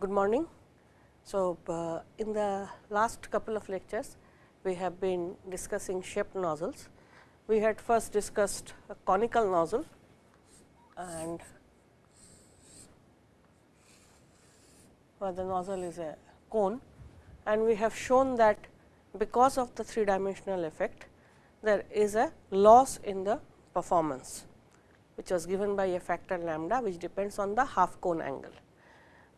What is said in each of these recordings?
good morning. So, uh, in the last couple of lectures, we have been discussing shaped nozzles. We had first discussed a conical nozzle and where the nozzle is a cone and we have shown that because of the three dimensional effect, there is a loss in the performance, which was given by a factor lambda, which depends on the half cone angle.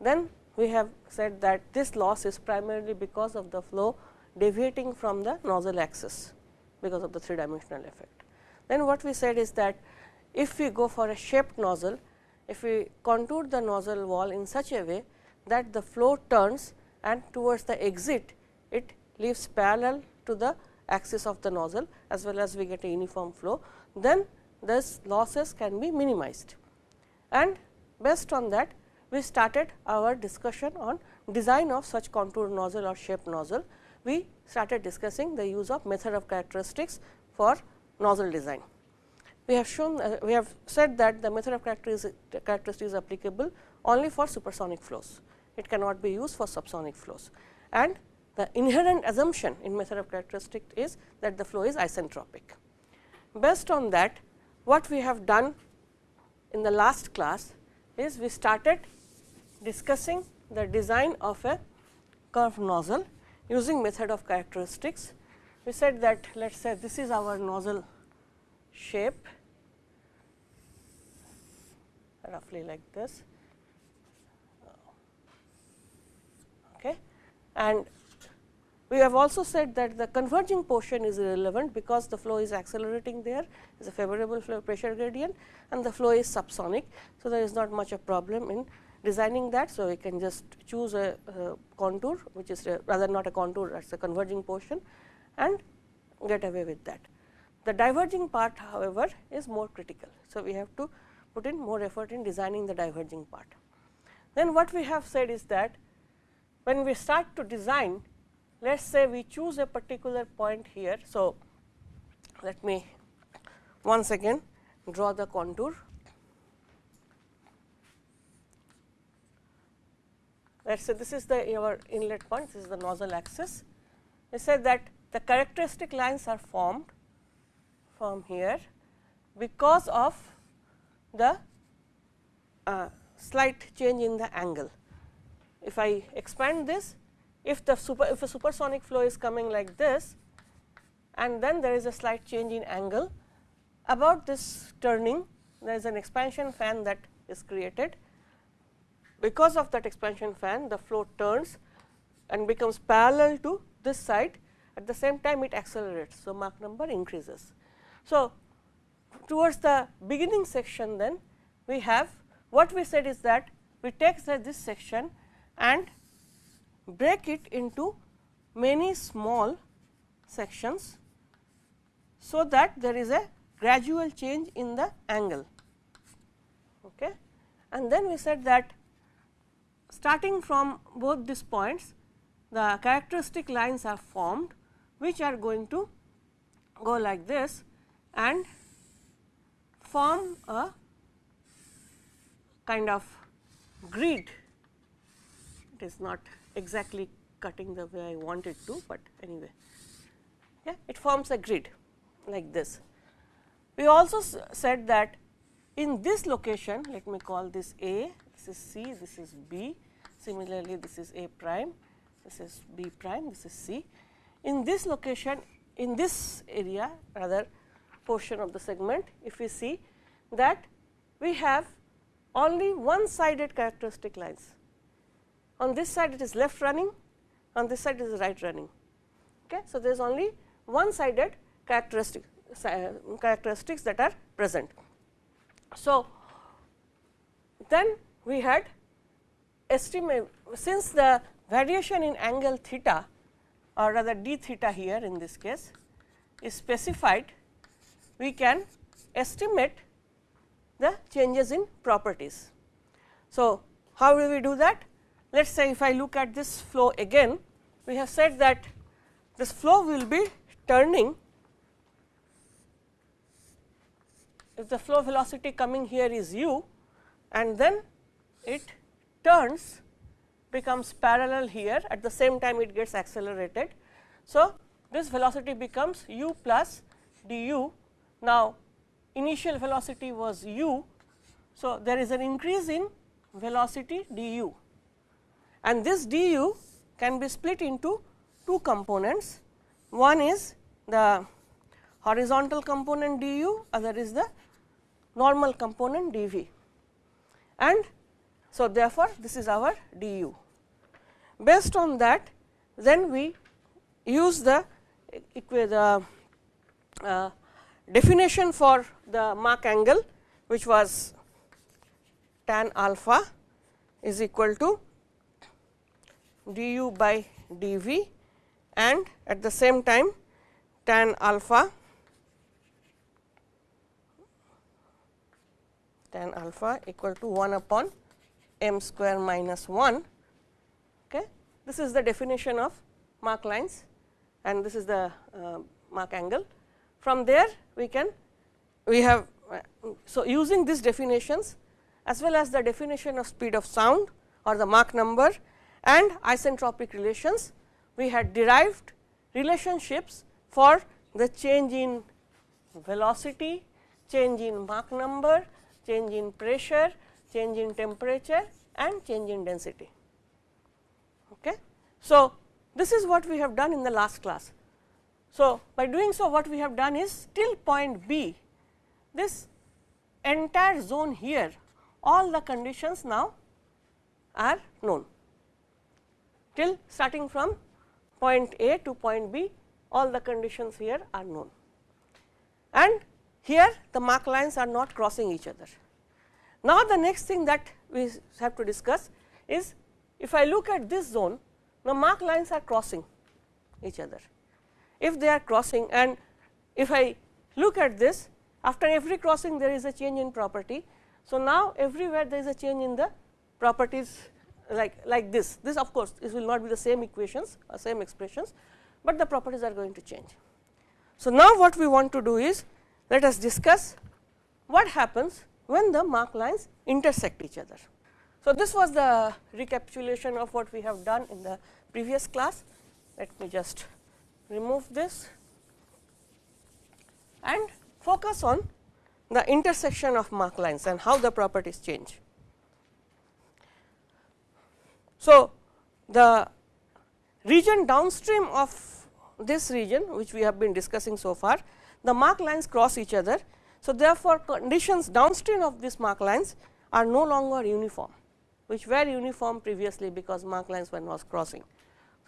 Then we have said that this loss is primarily because of the flow deviating from the nozzle axis, because of the three dimensional effect. Then what we said is that if we go for a shaped nozzle, if we contour the nozzle wall in such a way that the flow turns and towards the exit, it leaves parallel to the axis of the nozzle as well as we get a uniform flow, then this losses can be minimized. And based on that, we started our discussion on design of such contour nozzle or shaped nozzle. We started discussing the use of method of characteristics for nozzle design. We have shown uh, we have said that the method of characteristics is applicable only for supersonic flows. It cannot be used for subsonic flows and the inherent assumption in method of characteristic is that the flow is isentropic. Based on that, what we have done in the last class is we started discussing the design of a curved nozzle using method of characteristics. We said that let us say this is our nozzle shape roughly like this okay. and we have also said that the converging portion is irrelevant because the flow is accelerating there is a favorable flow pressure gradient and the flow is subsonic. So, there is not much of a problem in designing that. So, we can just choose a, a contour which is rather not a contour that is a converging portion and get away with that. The diverging part however, is more critical. So, we have to put in more effort in designing the diverging part. Then what we have said is that when we start to design let us say we choose a particular point here. So, let me once again draw the contour. Let us say this is the our inlet point, this is the nozzle axis. We said that the characteristic lines are formed from here because of the uh, slight change in the angle. If I expand this, if the super if a supersonic flow is coming like this and then there is a slight change in angle about this turning there is an expansion fan that is created. Because of that expansion fan the flow turns and becomes parallel to this side at the same time it accelerates. So, Mach number increases. So, towards the beginning section then we have what we said is that we take this section and break it into many small sections, so that there is a gradual change in the angle. Okay. And then we said that starting from both these points, the characteristic lines are formed, which are going to go like this and form a kind of grid. It is not exactly cutting the way I want it to, but anyway yeah, it forms a grid like this. We also said that in this location let me call this A, this is C, this is B, similarly this is A prime, this is B prime, this is C. In this location in this area rather portion of the segment if we see that we have only one sided characteristic lines on this side it is left running, on this side it is right running. Okay. So, there is only one sided characteristic characteristics that are present. So, then we had estimate since the variation in angle theta or rather d theta here in this case is specified, we can estimate the changes in properties. So, how will we do that? let us say if I look at this flow again, we have said that this flow will be turning if the flow velocity coming here is u and then it turns becomes parallel here at the same time it gets accelerated. So, this velocity becomes u plus du. Now, initial velocity was u. So, there is an increase in velocity du and this du can be split into two components. One is the horizontal component du, other is the normal component dv and so therefore, this is our du. Based on that then we use the, the uh, definition for the Mach angle which was tan alpha is equal to du by dv and at the same time tan alpha tan alpha equal to 1 upon m square minus 1. Okay. This is the definition of Mach lines and this is the uh, Mach angle. From there we can we have uh, so using these definitions as well as the definition of speed of sound or the Mach number and isentropic relations we had derived relationships for the change in velocity, change in Mach number, change in pressure, change in temperature and change in density. Okay. So, this is what we have done in the last class. So, by doing so what we have done is till point B this entire zone here all the conditions now are known till starting from point A to point B all the conditions here are known and here the Mach lines are not crossing each other. Now, the next thing that we have to discuss is if I look at this zone the Mach lines are crossing each other. If they are crossing and if I look at this after every crossing there is a change in property. So, now everywhere there is a change in the properties like, like this, this of course, this will not be the same equations or same expressions, but the properties are going to change. So, now what we want to do is let us discuss what happens when the Mach lines intersect each other. So, this was the recapitulation of what we have done in the previous class. Let me just remove this and focus on the intersection of Mach lines and how the properties change. So, the region downstream of this region which we have been discussing so far, the Mach lines cross each other. So, therefore, conditions downstream of these Mach lines are no longer uniform which were uniform previously because Mach lines were not crossing.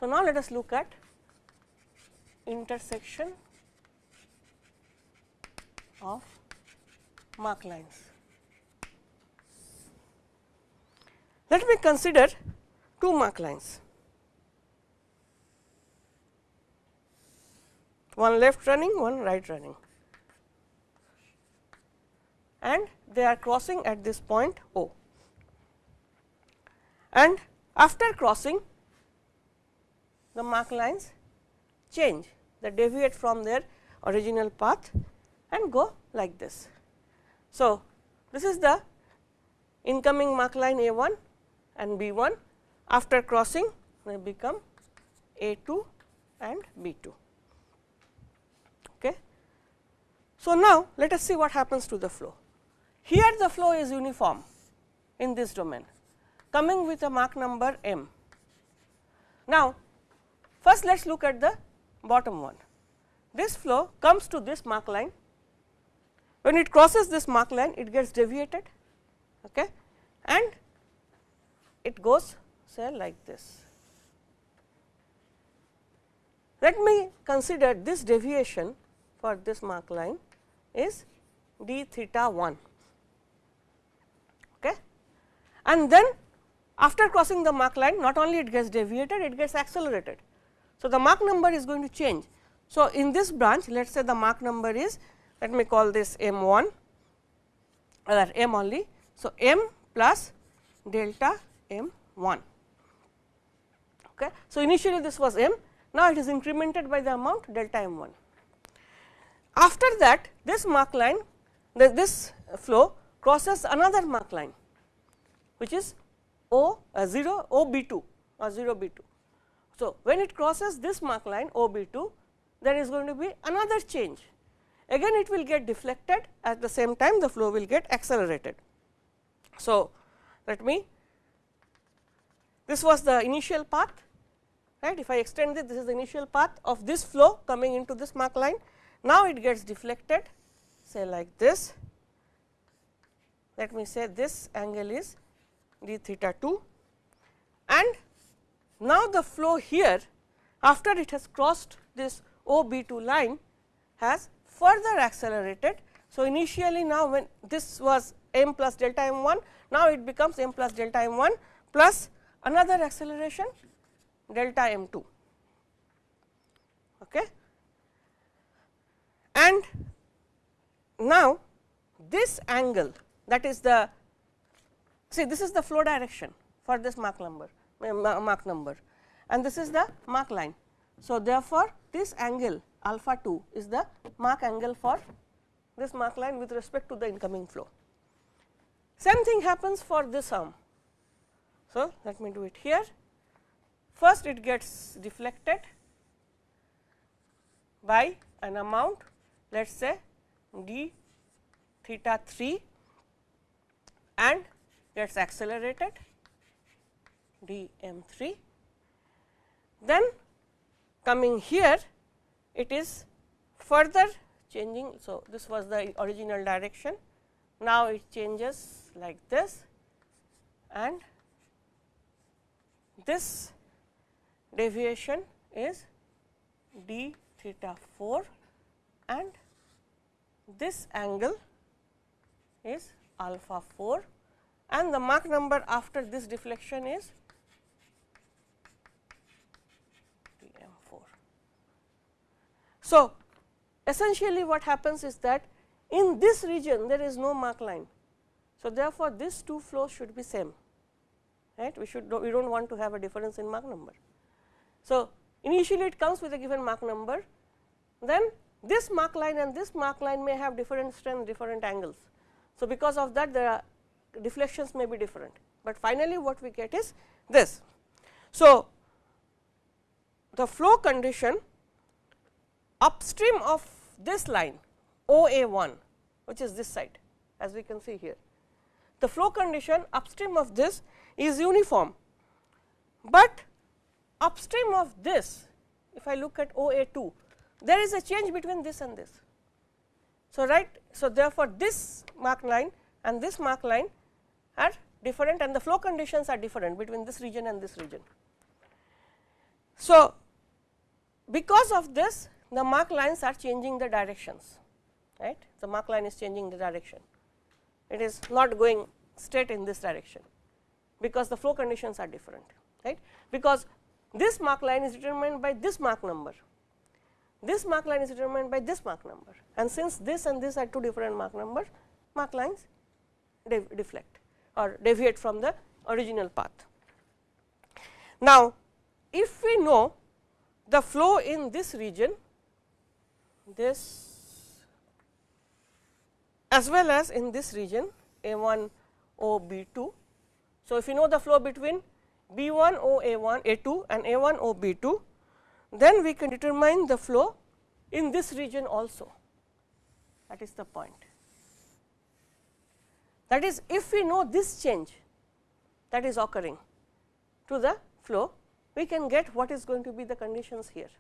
So, now let us look at intersection of Mach lines. Let me consider two Mach lines, one left running, one right running and they are crossing at this point O and after crossing the Mach lines change they deviate from their original path and go like this. So, this is the incoming Mach line A 1 and B 1 after crossing they become A 2 and B 2. Okay. So, now let us see what happens to the flow. Here the flow is uniform in this domain coming with a Mach number m. Now, first let us look at the bottom one. This flow comes to this Mach line, when it crosses this Mach line it gets deviated okay, and it goes say like this. Let me consider this deviation for this Mach line is d theta 1 okay. And then after crossing the Mach line not only it gets deviated it gets accelerated. So, the Mach number is going to change. So, in this branch let us say the Mach number is let me call this m 1 or m only. So, m plus delta m 1. Okay. So, initially this was m now it is incremented by the amount delta m 1. After that this Mach line this flow crosses another Mach line which is O uh, 0 O B 2 or 0 b 2. So, when it crosses this Mach line O b 2 there is going to be another change. Again it will get deflected. At the same time the flow will get accelerated. So, let me this was the initial path right? If I extend it this is the initial path of this flow coming into this Mach line. Now it gets deflected say like this. Let me say this angle is d theta 2 and now the flow here after it has crossed this O b 2 line has further accelerated. So, initially now when this was m plus delta m 1 now it becomes m plus delta m 1 plus another acceleration delta m 2. Okay. And now, this angle that is the see this is the flow direction for this Mach number eh, Mach number and this is the Mach line. So, therefore, this angle alpha 2 is the Mach angle for this Mach line with respect to the incoming flow. Same thing happens for this arm. So, let me do it here. First it gets deflected by an amount let us say d theta 3 and gets accelerated d m 3. Then coming here it is further changing. So, this was the original direction. Now it changes like this. And this deviation is d theta 4 and this angle is alpha 4 and the Mach number after this deflection is dm 4. So, essentially what happens is that in this region there is no Mach line. So, therefore, these two flows should be same right we should we do not want to have a difference in Mach number. So, initially it comes with a given Mach number then this Mach line and this Mach line may have different strength different angles. So, because of that there are deflections may be different, but finally what we get is this. So, the flow condition upstream of this line O A 1 which is this side as we can see here. The flow condition upstream of this is uniform, but upstream of this if I look at O A 2 there is a change between this and this. So, right so therefore, this Mach line and this Mach line are different and the flow conditions are different between this region and this region. So, because of this the Mach lines are changing the directions right? The Mach line is changing the direction. It is not going straight in this direction because the flow conditions are different right? Because this Mach line is determined by this Mach number. This Mach line is determined by this Mach number. And since this and this are two different Mach numbers Mach lines deflect or deviate from the original path. Now, if we know the flow in this region this as well as in this region A 1 O B 2. So, if you know the flow between B 1 O A 1 A 2 and A 1 O B 2, then we can determine the flow in this region also that is the point. That is if we know this change that is occurring to the flow, we can get what is going to be the conditions here.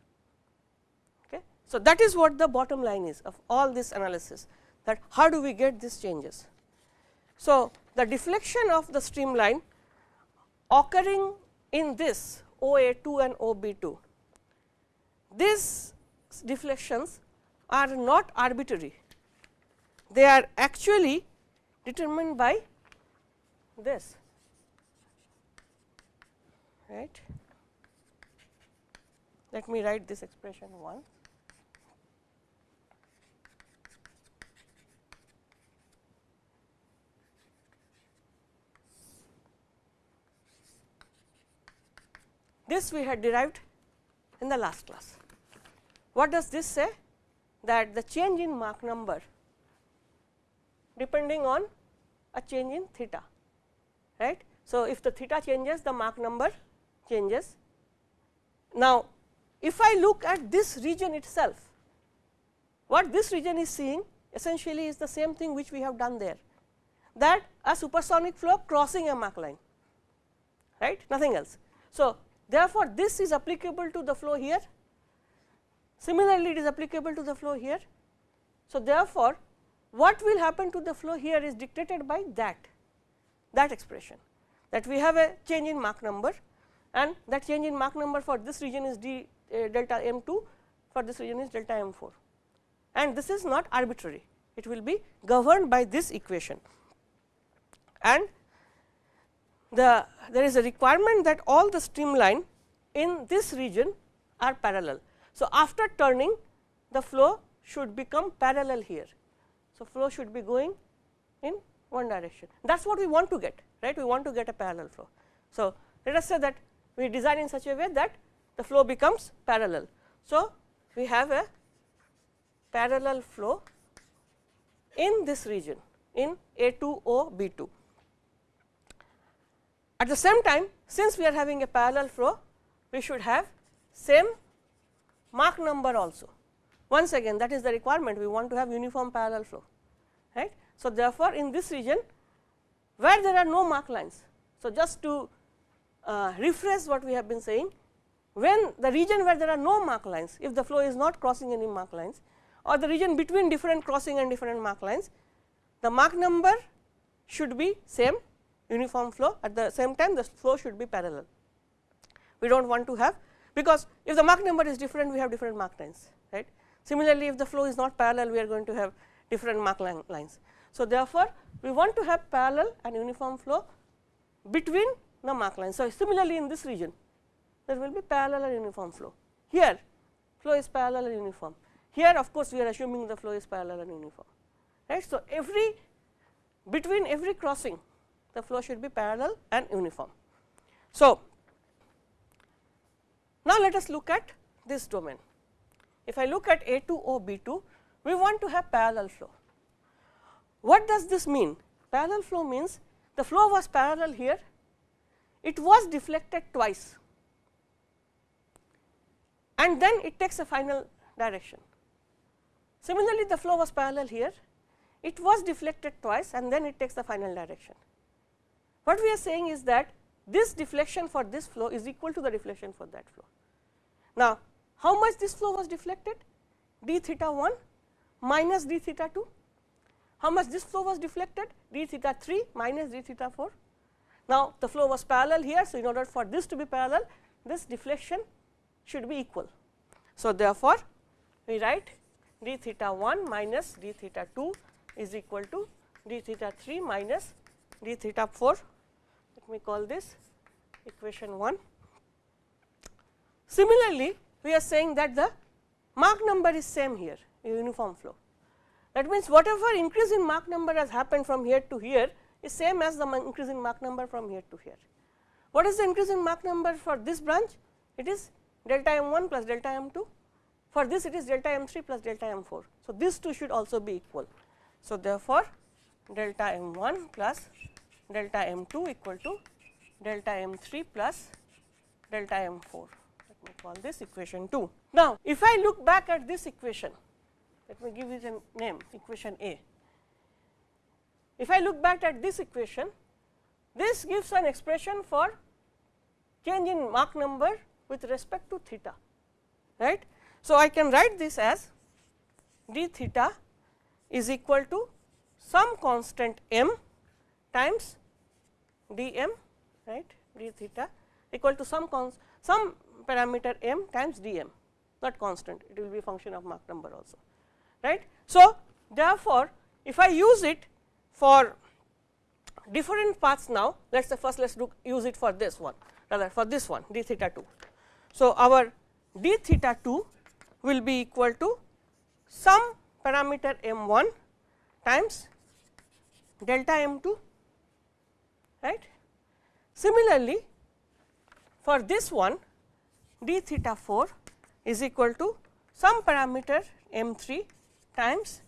Okay. So, that is what the bottom line is of all this analysis that how do we get these changes. So, the deflection of the streamline occurring in this O A 2 and O B 2, these deflections are not arbitrary, they are actually determined by this right. Let me write this expression 1. This we had derived in the last class. What does this say? That the change in Mach number depending on a change in theta, right. So, if the theta changes the Mach number changes. Now, if I look at this region itself, what this region is seeing essentially is the same thing which we have done there that a supersonic flow crossing a Mach line right nothing else. So, therefore, this is applicable to the flow here similarly it is applicable to the flow here. So, therefore, what will happen to the flow here is dictated by that that expression that we have a change in Mach number and that change in Mach number for this region is d uh, delta m 2 for this region is delta m 4 and this is not arbitrary it will be governed by this equation and the there is a requirement that all the streamline in this region are parallel. So, after turning the flow should become parallel here. So, flow should be going in one direction that is what we want to get right we want to get a parallel flow. So, let us say that we design in such a way that the flow becomes parallel. So, we have a parallel flow in this region in A 2 O B 2. At the same time since we are having a parallel flow we should have same Mach number also. Once again that is the requirement we want to have uniform parallel flow right. So, therefore, in this region where there are no Mach lines. So, just to uh, rephrase what we have been saying when the region where there are no Mach lines if the flow is not crossing any Mach lines or the region between different crossing and different Mach lines the Mach number should be same uniform flow at the same time the flow should be parallel. We do not want to have because if the Mach number is different we have different Mach lines right. Similarly, if the flow is not parallel we are going to have different Mach lines. So, therefore, we want to have parallel and uniform flow between the Mach lines. So, similarly, in this region there will be parallel and uniform flow. Here flow is parallel and uniform. Here of course, we are assuming the flow is parallel and uniform right. So, every between every crossing the flow should be parallel and uniform. So, now let us look at this domain. If I look at A 2 O B 2 we want to have parallel flow. What does this mean? Parallel flow means the flow was parallel here, it was deflected twice and then it takes a final direction. Similarly, the flow was parallel here, it was deflected twice and then it takes the final direction. What we are saying is that this deflection for this flow is equal to the deflection for that flow. Now, how much this flow was deflected? d theta 1 minus d theta 2. How much this flow was deflected? d theta 3 minus d theta 4. Now, the flow was parallel here. So, in order for this to be parallel, this deflection should be equal. So, therefore, we write d theta 1 minus d theta 2 is equal to d theta 3 minus d theta 4. Let me call this equation 1. Similarly, we are saying that the Mach number is same here uniform flow. That means, whatever increase in Mach number has happened from here to here is same as the increase in Mach number from here to here. What is the increase in Mach number for this branch? It is delta m 1 plus delta m 2. For this it is delta m 3 plus delta m 4. So, these two should also be equal. So, therefore, delta m 1 plus delta m 2 equal to delta m 3 plus delta m 4. Let me call this equation 2. Now, if I look back at this equation, let me give it a name equation A. If I look back at this equation, this gives an expression for change in Mach number with respect to theta, right. So, I can write this as d theta is equal to some constant m times d m, right, d theta equal to some cons some parameter m times d m, not constant, it will be function of Mach number also right. So, therefore, if I use it for different paths now, let us first let us use it for this one rather for this one d theta 2. So, our d theta 2 will be equal to some parameter m 1 times delta m 2 right. Similarly, for this one d theta 4 is equal to some parameter m 3 times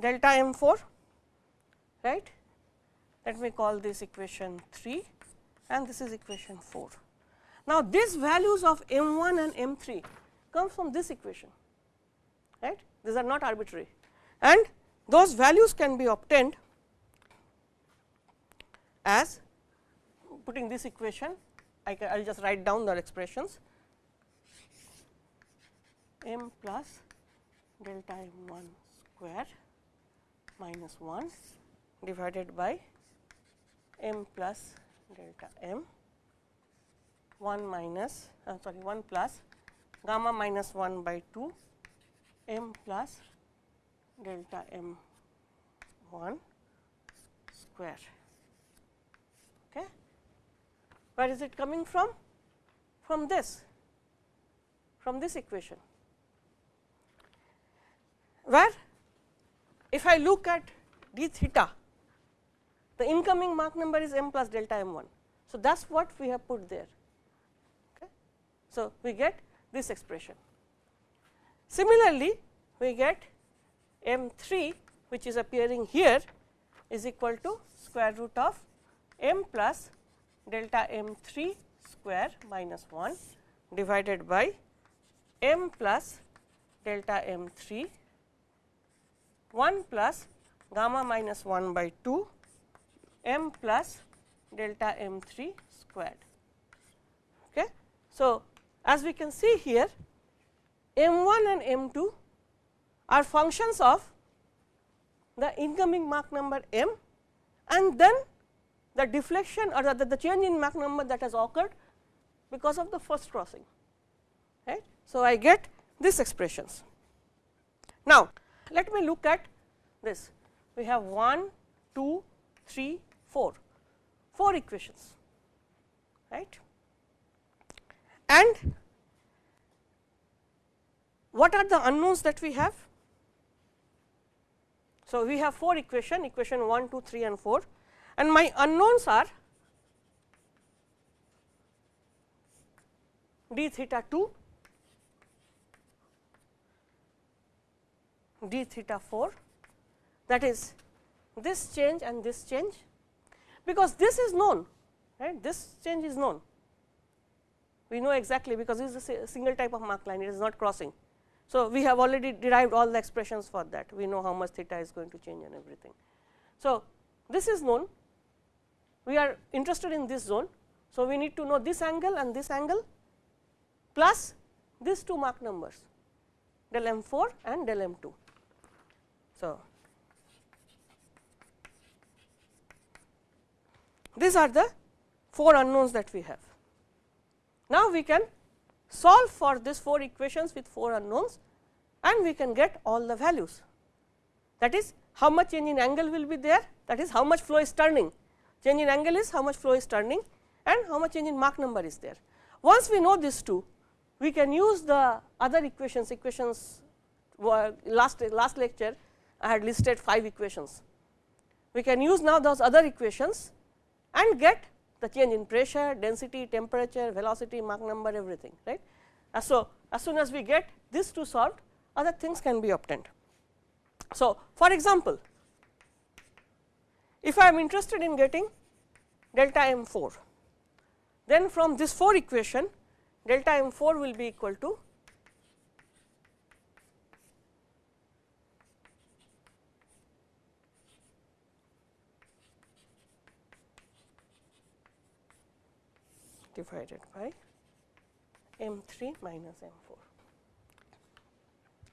delta m 4 right. Let me call this equation 3 and this is equation 4. Now, these values of m 1 and m 3 come from this equation right these are not arbitrary and those values can be obtained as putting this equation I will just write down the expressions m plus delta m 1 square minus 1 divided by m plus delta m 1 minus uh, sorry 1 plus gamma minus 1 by 2 m plus delta m 1 square. Okay. Where is it coming from? From this, from this equation, where if I look at d theta, the incoming Mach number is m plus delta m 1. So, that is what we have put there. Okay. So, we get this expression. Similarly, we get m 3 which is appearing here is equal to square root of m plus delta m 3 square minus 1 divided by m plus delta m 3 1 plus gamma minus 1 by 2 m plus delta m 3 squared. Okay. So, as we can see here m 1 and m 2 are functions of the incoming Mach number m and then the deflection or the, the change in Mach number that has occurred because of the first crossing. Right. So, I get these expressions. Now, let me look at this. We have 1, 2, 3, 4, 4 equations, right. And what are the unknowns that we have? So, we have 4 equation, equation 1, 2, 3 and 4 and my unknowns are d theta 2, d theta 4 that is this change and this change because this is known right this change is known we know exactly because this is a single type of Mach line it is not crossing. So, we have already derived all the expressions for that we know how much theta is going to change and everything. So, this is known we are interested in this zone. So, we need to know this angle and this angle plus these two Mach numbers del m 4 and del m 2. So, these are the 4 unknowns that we have. Now, we can solve for these 4 equations with 4 unknowns and we can get all the values. That is how much change in angle will be there, that is how much flow is turning. Change in angle is how much flow is turning and how much change in Mach number is there. Once we know these two, we can use the other equations, equations uh, last, last lecture I had listed 5 equations. We can use now those other equations and get the change in pressure, density, temperature, velocity, Mach number everything right. Uh, so, as soon as we get these two solved other things can be obtained. So, for example, if I am interested in getting delta m 4, then from this 4 equation delta m 4 will be equal to divided by m 3 minus m 4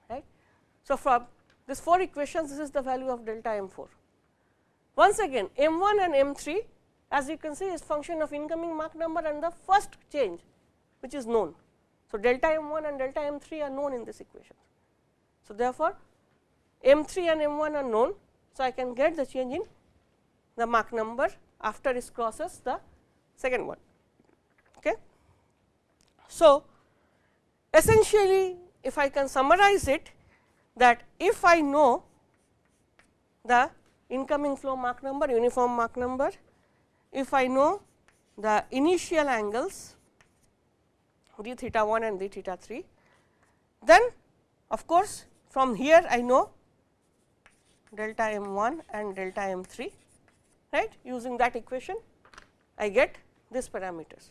right. So, from this 4 equations this is the value of delta m 4. Once again m 1 and m 3 as you can see is function of incoming Mach number and the first change which is known. So, delta m 1 and delta m 3 are known in this equation. So, therefore, m 3 and m 1 are known. So, I can get the change in the Mach number after it crosses the second one. Okay. So, essentially if I can summarize it that if I know the incoming flow Mach number, uniform Mach number, if I know the initial angles d theta 1 and d theta 3, then of course, from here I know delta m 1 and delta m 3 right using that equation I get these parameters.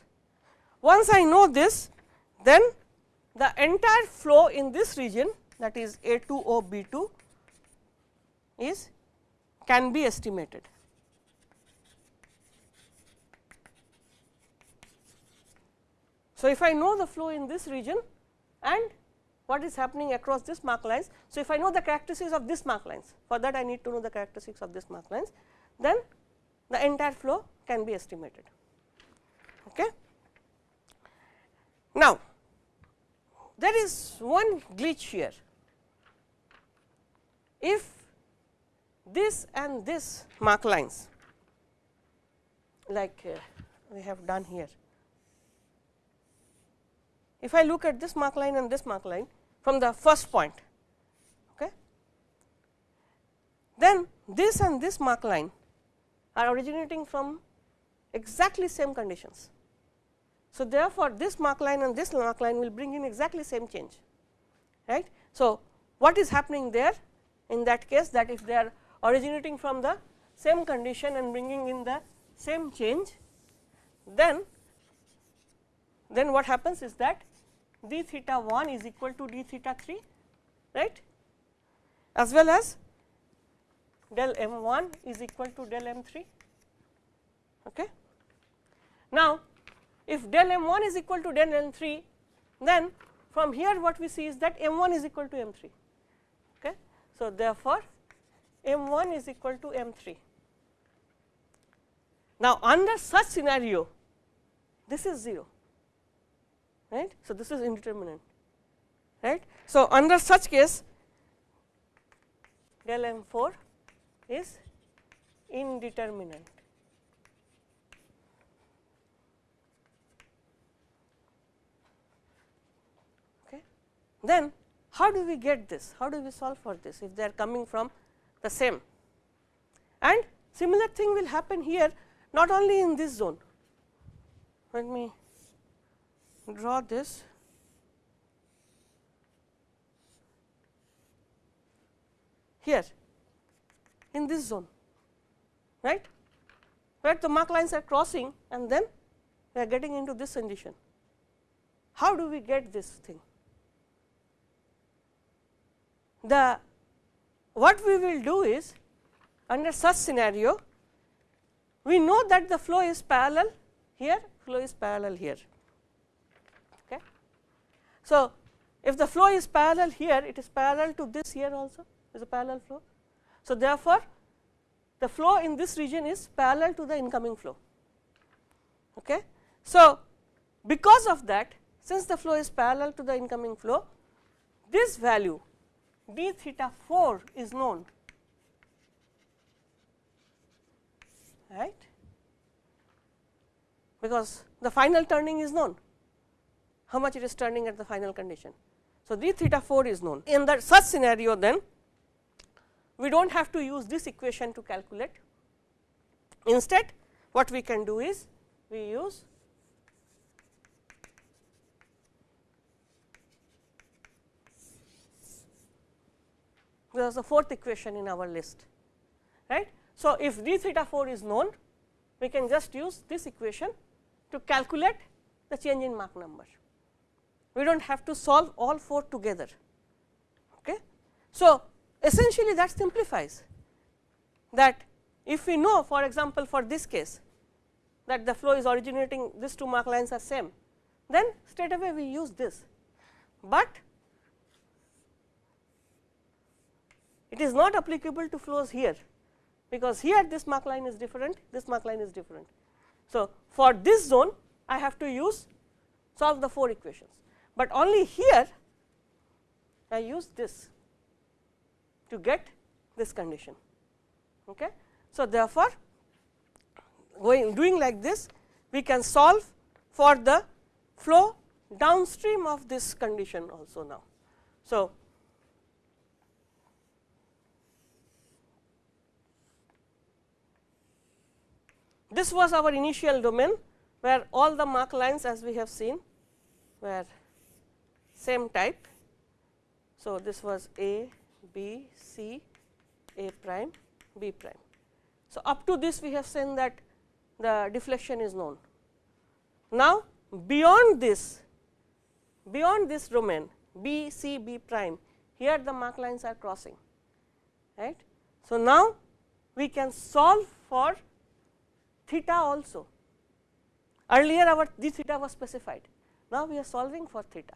Once I know this then the entire flow in this region that is A 2 O B 2 is can be estimated. So, if I know the flow in this region and what is happening across this Mach lines. So, if I know the characteristics of this Mach lines for that I need to know the characteristics of this Mach lines then the entire flow can be estimated. Okay. Now, there is one glitch here. If this and this Mach lines like uh, we have done here. If I look at this Mach line and this Mach line from the first point, okay, then this and this Mach line are originating from exactly same conditions. So, therefore, this Mach line and this Mach line will bring in exactly same change right. So, what is happening there in that case that if they are originating from the same condition and bringing in the same change then then what happens is that d theta 1 is equal to d theta 3 right as well as del m 1 is equal to del m 3. Okay. Now, if del m 1 is equal to del m 3 then from here what we see is that m 1 is equal to m 3. Okay. So, therefore, m 1 is equal to m 3. Now, under such scenario this is 0 right. So, this is indeterminate right. So, under such case del m 4 is indeterminate. Okay. Then how do we get this? How do we solve for this if they are coming from the same? And similar thing will happen here not only in this zone. Let me draw this here in this zone right where the Mach lines are crossing and then we are getting into this condition. How do we get this thing? The what we will do is under such scenario we know that the flow is parallel here flow is parallel here. Okay. So, if the flow is parallel here it is parallel to this here also is a parallel flow so, therefore, the flow in this region is parallel to the incoming flow. Okay. So, because of that since the flow is parallel to the incoming flow, this value d theta 4 is known right because the final turning is known how much it is turning at the final condition. So, d theta 4 is known in that such scenario then we do not have to use this equation to calculate. Instead, what we can do is we use there is a fourth equation in our list right. So, if d theta 4 is known we can just use this equation to calculate the change in Mach number. We do not have to solve all four together. Okay. So, essentially that simplifies that if we know for example, for this case that the flow is originating these two Mach lines are same then straight away we use this, but it is not applicable to flows here because here this Mach line is different this Mach line is different. So, for this zone I have to use solve the 4 equations, but only here I use this to get this condition. Okay. So, therefore, going doing like this we can solve for the flow downstream of this condition also now. So, this was our initial domain where all the Mach lines as we have seen were same type. So, this was A, B, C, A prime, B prime. So, up to this we have seen that the deflection is known. Now, beyond this beyond this domain B C B prime here the Mach lines are crossing right. So, now we can solve for theta also earlier our d theta was specified now we are solving for theta.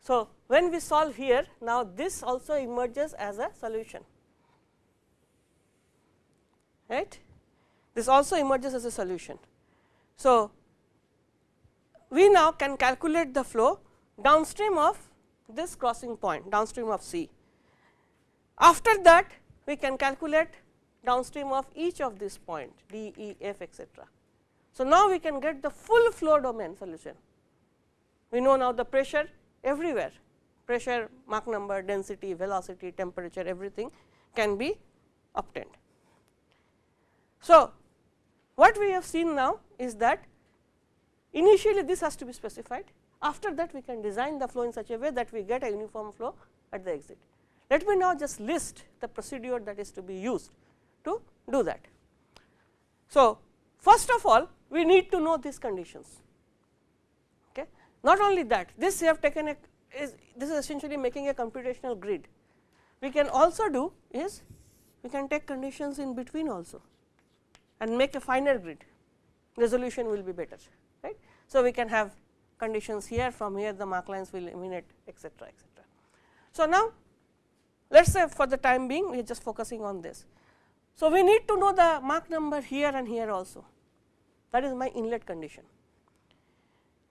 So, when we solve here now this also emerges as a solution right this also emerges as a solution. So, we now can calculate the flow downstream of this crossing point downstream of C. After that we can calculate downstream of each of this point D, E, F etcetera. So, now we can get the full flow domain solution. We know now the pressure everywhere pressure, Mach number, density, velocity, temperature everything can be obtained. So, what we have seen now is that initially this has to be specified after that we can design the flow in such a way that we get a uniform flow at the exit. Let me now just list the procedure that is to be used to do that. So, first of all we need to know these conditions. Okay. Not only that this we have taken a is this is essentially making a computational grid. We can also do is we can take conditions in between also and make a finer grid resolution will be better right. So, we can have conditions here from here the Mach lines will emanate etcetera etcetera. So, now let us say for the time being we are just focusing on this. So, we need to know the Mach number here and here also that is my inlet condition.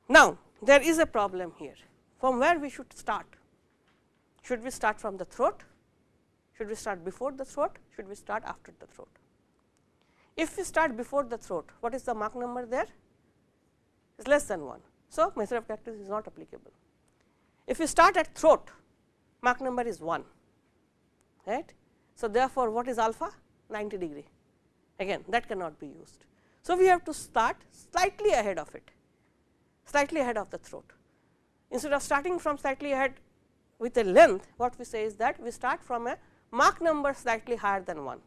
Now, there is a problem here from where we should start should we start from the throat should we start before the throat should we start after the throat. If we start before the throat what is the Mach number there is less than 1 so, method of characteristic is not applicable. If you start at throat, Mach number is 1, right. So, therefore, what is alpha? 90 degree, again that cannot be used. So, we have to start slightly ahead of it, slightly ahead of the throat. Instead of starting from slightly ahead with a length, what we say is that we start from a Mach number slightly higher than 1.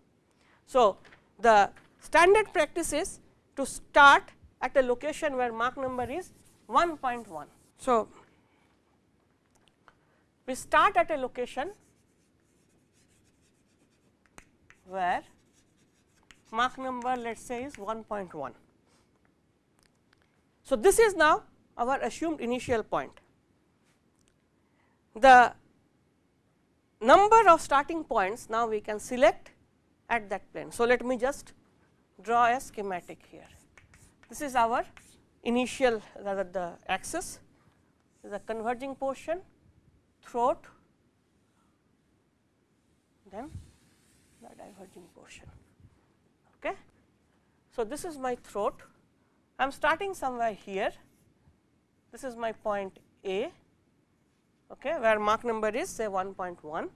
So, the standard practice is to start at a location where Mach number is 1.1. So, we start at a location where Mach number let us say is 1.1. So, this is now our assumed initial point. The number of starting points now we can select at that plane. So, let me just draw a schematic here. This is our initial rather the axis is a converging portion throat then the diverging portion. Okay. So, this is my throat I am starting somewhere here this is my point A okay, where Mach number is say 1.1.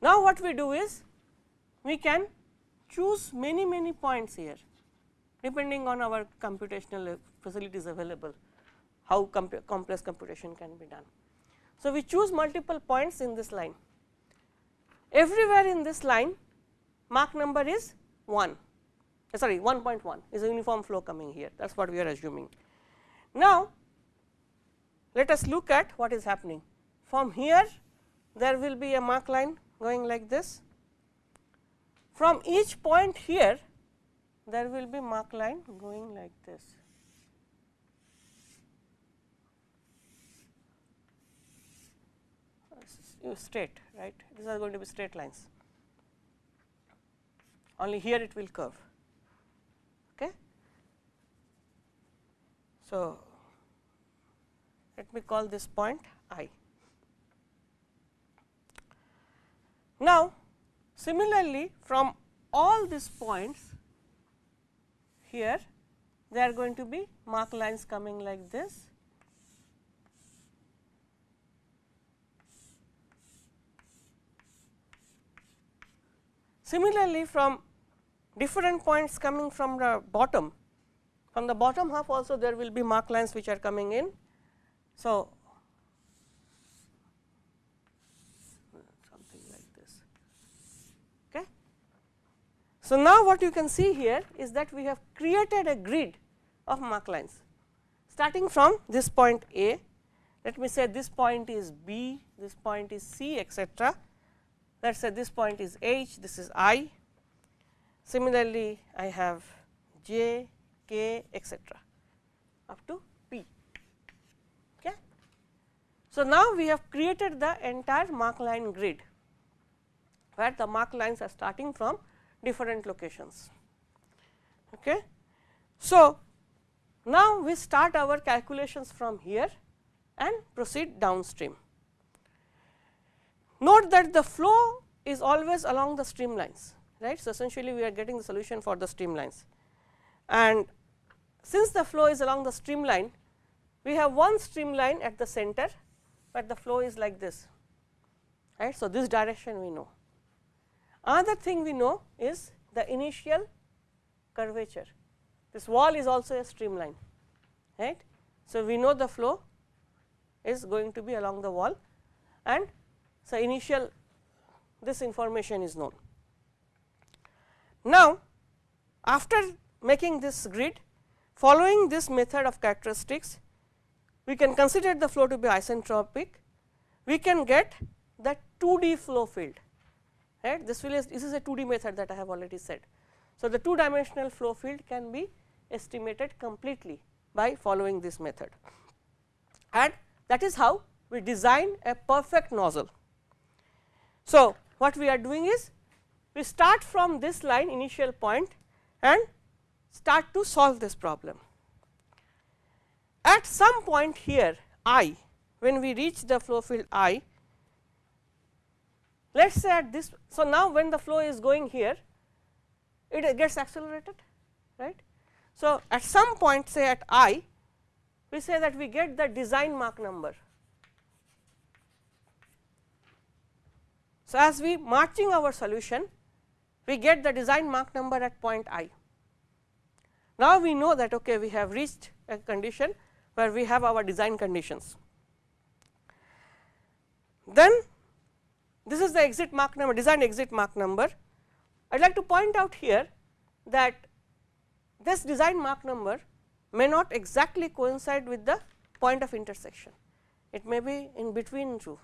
Now, what we do is we can choose many many points here depending on our computational facilities available, how complex computation can be done. So, we choose multiple points in this line. Everywhere in this line Mach number is 1 uh, sorry 1.1 is a uniform flow coming here. That is what we are assuming. Now, let us look at what is happening. From here there will be a Mach line going like this. From each point here there will be Mach line going like this. straight right? These are going to be straight lines only here it will curve. Okay? So let me call this point i. Now similarly from all these points here there are going to be Mach lines coming like this. Similarly, from different points coming from the bottom, from the bottom half also there will be Mach lines which are coming in. So, something like this. Okay. So, now what you can see here is that we have created a grid of Mach lines. starting from this point A, let me say this point is B, this point is C etcetera. Let us say this point is H, this is I. Similarly, I have J, K etcetera up to P. Okay. So, now we have created the entire Mach line grid, where the Mach lines are starting from different locations. Okay. So, now we start our calculations from here and proceed downstream. Note that the flow is always along the streamlines right. So, essentially we are getting the solution for the streamlines and since the flow is along the streamline we have one streamline at the center, but the flow is like this right. So, this direction we know. Another thing we know is the initial curvature this wall is also a streamline right. So, we know the flow is going to be along the wall and so initial this information is known. Now, after making this grid following this method of characteristics we can consider the flow to be isentropic we can get the 2D flow field right this will is this is a 2D method that I have already said. So, the 2 dimensional flow field can be estimated completely by following this method and that is how we design a perfect nozzle. So, what we are doing is we start from this line initial point and start to solve this problem. At some point here i when we reach the flow field i let us say at this. So, now when the flow is going here it gets accelerated right. So, at some point say at i we say that we get the design Mach number. So, as we marching our solution we get the design Mach number at point i. Now, we know that okay, we have reached a condition where we have our design conditions. Then this is the exit Mach number design exit Mach number. I would like to point out here that this design Mach number may not exactly coincide with the point of intersection. It may be in between two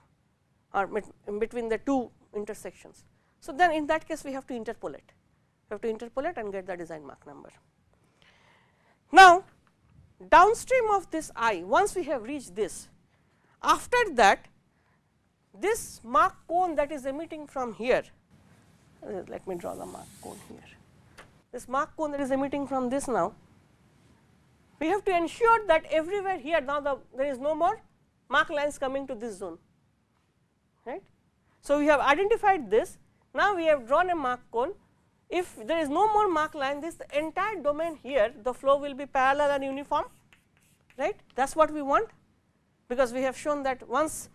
or in between the two intersections. So, then in that case we have to interpolate, we have to interpolate and get the design Mach number. Now, downstream of this i once we have reached this, after that this Mach cone that is emitting from here, uh, let me draw the Mach cone here this Mach cone that is emitting from this now, we have to ensure that everywhere here now the there is no more Mach lines coming to this zone right. So, we have identified this now we have drawn a Mach cone if there is no more Mach line this entire domain here the flow will be parallel and uniform right that is what we want because we have shown that once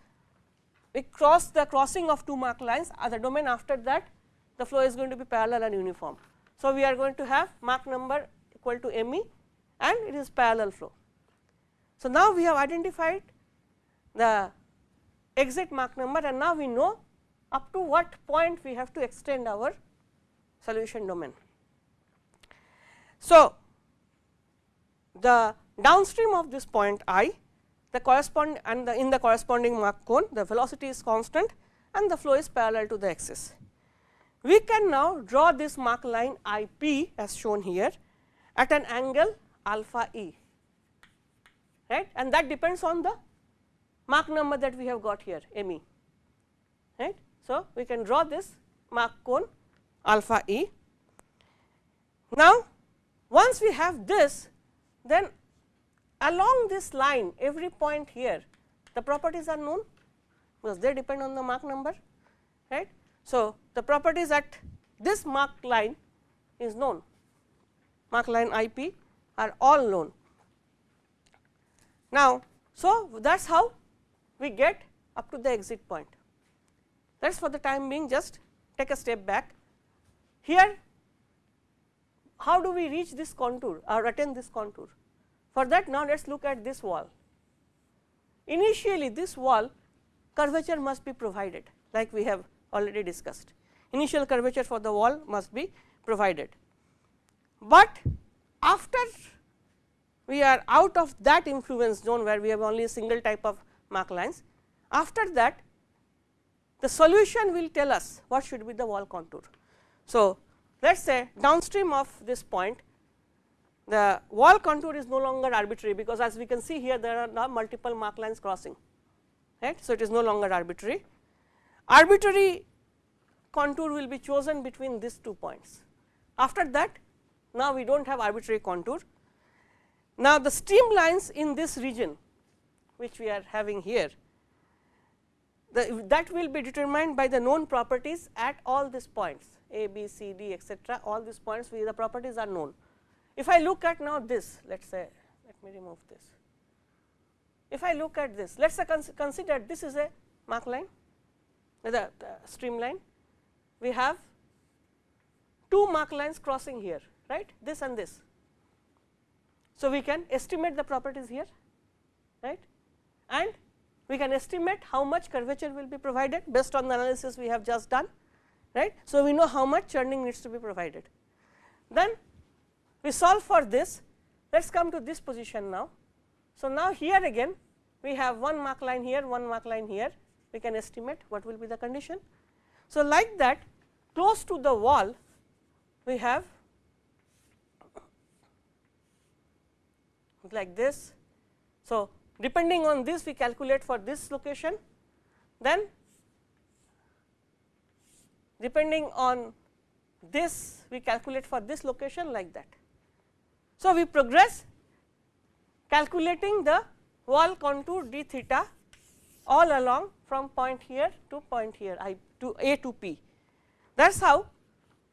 we cross the crossing of two Mach lines uh, the domain after that the flow is going to be parallel and uniform. So, we are going to have Mach number equal to m e and it is parallel flow. So, now we have identified the exit Mach number and now we know up to what point we have to extend our solution domain. So, the downstream of this point i the correspond and the in the corresponding Mach cone the velocity is constant and the flow is parallel to the axis. We can now draw this Mach line I p as shown here at an angle alpha e right and that depends on the Mach number that we have got here m e. So, we can draw this Mach cone alpha e. Now, once we have this then along this line every point here the properties are known because they depend on the Mach number right. So, the properties at this Mach line is known Mach line I p are all known. Now, so that is how we get up to the exit point that is for the time being just take a step back. Here how do we reach this contour uh, or attain this contour? For that now let us look at this wall. Initially this wall curvature must be provided like we have already discussed. Initial curvature for the wall must be provided, but after we are out of that influence zone where we have only a single type of Mach lines. After that the solution will tell us what should be the wall contour. So, let us say downstream of this point the wall contour is no longer arbitrary because as we can see here there are now multiple Mach lines crossing right. So, it is no longer arbitrary. Arbitrary contour will be chosen between these two points. After that now we do not have arbitrary contour. Now, the streamlines in this region which we are having here the, that will be determined by the known properties at all these points a, b, c, d etcetera all these points where the properties are known. If I look at now this let us say let me remove this. If I look at this let us cons consider this is a Mach line the, the streamline we have two Mach lines crossing here right this and this. So, we can estimate the properties here right and we can estimate how much curvature will be provided based on the analysis we have just done right. So, we know how much churning needs to be provided. Then we solve for this let us come to this position now. So, now here again we have one Mach line here one Mach line here we can estimate what will be the condition. So, like that close to the wall we have like this. So, depending on this we calculate for this location then depending on this we calculate for this location like that. So, we progress calculating the wall contour d theta all along from point here to point here I to A to P. That is how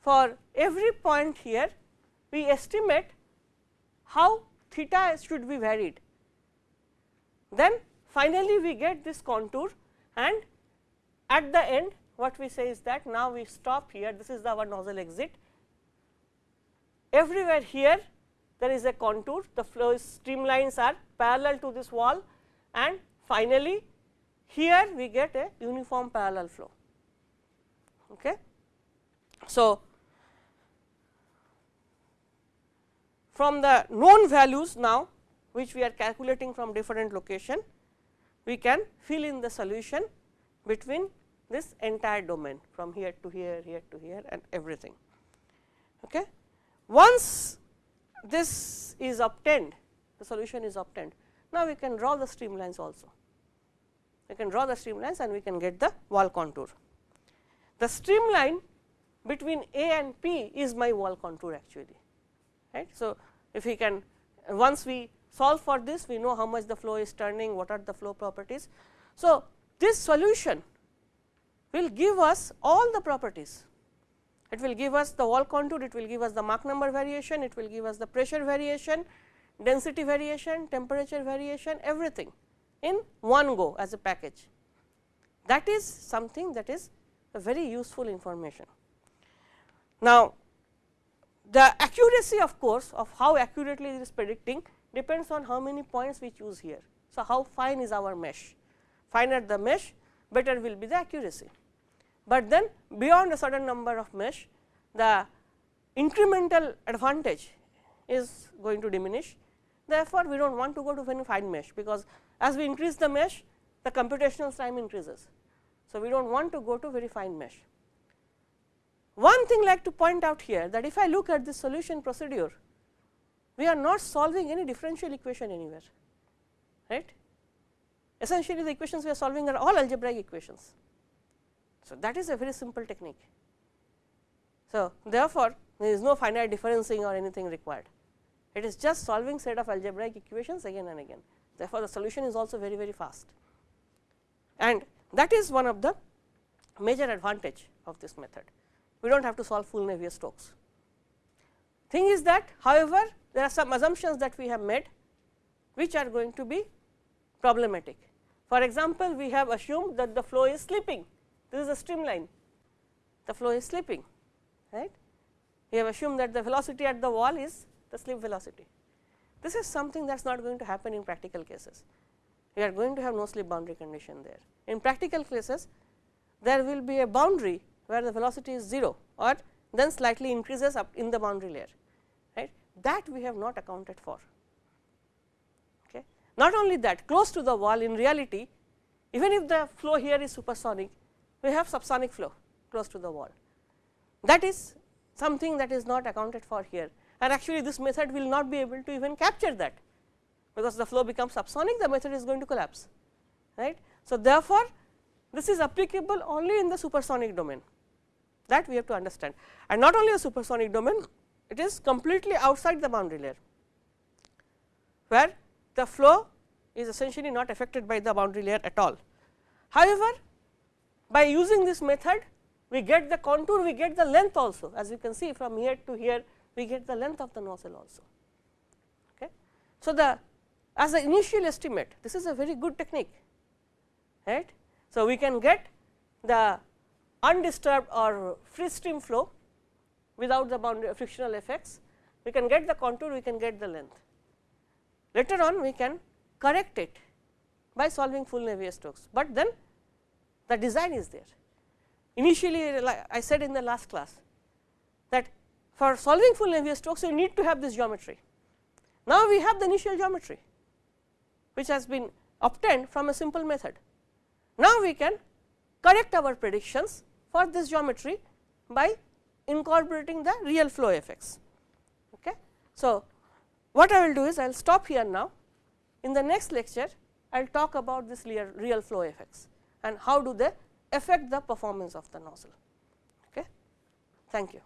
for every point here we estimate how theta should be varied. Then finally, we get this contour and at the end what we say is that now we stop here this is the our nozzle exit. Everywhere here there is a contour the flow streamlines are parallel to this wall and finally, here we get a uniform parallel flow. Okay. So, from the known values now which we are calculating from different location, we can fill in the solution between this entire domain from here to here, here to here and everything. Okay. Once this is obtained, the solution is obtained, now we can draw the streamlines also. We can draw the streamlines and we can get the wall contour. The streamline between A and P is my wall contour actually. Right. So, if we can once we solve for this we know how much the flow is turning what are the flow properties. So, this solution will give us all the properties it will give us the wall contour it will give us the Mach number variation it will give us the pressure variation density variation temperature variation everything in one go as a package that is something that is a very useful information. Now, the accuracy of course, of how accurately it is predicting depends on how many points we choose here. So, how fine is our mesh? Finer the mesh better will be the accuracy, but then beyond a certain number of mesh the incremental advantage is going to diminish. Therefore, we do not want to go to very fine mesh, because as we increase the mesh the computational time increases. So, we do not want to go to very fine mesh. One thing like to point out here that if I look at the solution procedure, we are not solving any differential equation anywhere, right. Essentially the equations we are solving are all algebraic equations. So, that is a very simple technique. So, therefore, there is no finite differencing or anything required. It is just solving set of algebraic equations again and again. Therefore, the solution is also very very fast and that is one of the major advantage of this method we do not have to solve full Navier Stokes. Thing is that however, there are some assumptions that we have made which are going to be problematic. For example, we have assumed that the flow is slipping, this is a streamline, the flow is slipping, right. We have assumed that the velocity at the wall is the slip velocity. This is something that is not going to happen in practical cases. We are going to have no slip boundary condition there. In practical cases, there will be a boundary where the velocity is 0 or then slightly increases up in the boundary layer that we have not accounted for Okay. Not only that close to the wall in reality even if the flow here is supersonic we have subsonic flow close to the wall. That is something that is not accounted for here and actually this method will not be able to even capture that because the flow becomes subsonic the method is going to collapse right. So, therefore, this is applicable only in the supersonic domain that we have to understand and not only the supersonic domain it is completely outside the boundary layer where the flow is essentially not affected by the boundary layer at all. However, by using this method we get the contour we get the length also as you can see from here to here we get the length of the nozzle also. Okay. So, the as the initial estimate this is a very good technique right. So, we can get the undisturbed or free stream flow without the boundary uh, frictional effects, we can get the contour, we can get the length. Later on we can correct it by solving full Navier-Stokes, but then the design is there. Initially like I said in the last class that for solving full Navier-Stokes you need to have this geometry. Now, we have the initial geometry which has been obtained from a simple method. Now, we can correct our predictions for this geometry by incorporating the real flow effects. Okay. So, what I will do is I will stop here now. In the next lecture, I will talk about this real flow effects and how do they affect the performance of the nozzle. Okay. Thank you.